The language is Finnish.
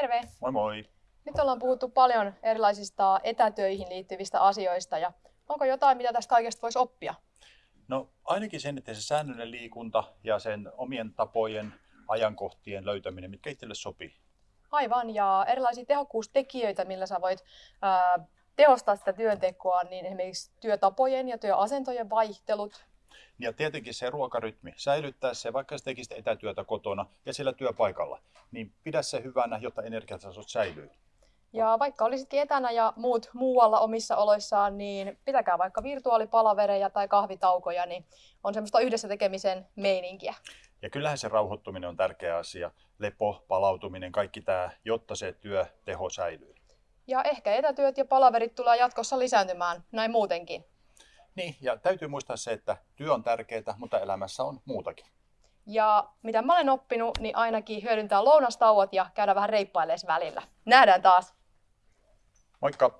Terve! Moi moi! Nyt ollaan puhuttu paljon erilaisista etätöihin liittyvistä asioista ja onko jotain, mitä tästä kaikesta voisi oppia? No ainakin sen, että se säännöllinen liikunta ja sen omien tapojen, ajankohtien löytäminen, mitkä itselle sopii. Aivan, ja erilaisia tehokkuustekijöitä, millä sä voit ää, tehostaa sitä työntekoa, niin esimerkiksi työtapojen ja työasentojen vaihtelut. Ja tietenkin se ruokarytmi, säilyttää se, vaikka sä tekisit etätyötä kotona ja siellä työpaikalla, niin pidä se hyvänä, jotta energiatasot säilyy. Ja vaikka olisitkin etänä ja muut muualla omissa oloissaan, niin pitäkää vaikka virtuaalipalavereja tai kahvitaukoja, niin on semmoista yhdessä tekemisen meininkiä. Ja kyllähän se rauhoittuminen on tärkeä asia, lepo, palautuminen, kaikki tämä, jotta se työteho säilyy. Ja ehkä etätyöt ja palaverit tulee jatkossa lisääntymään näin muutenkin. Niin, ja täytyy muistaa se, että työ on tärkeää, mutta elämässä on muutakin. Ja mitä mä olen oppinut, niin ainakin hyödyntää lounastauot ja käydä vähän reippailemaan välillä. Nähdään taas! Moikka!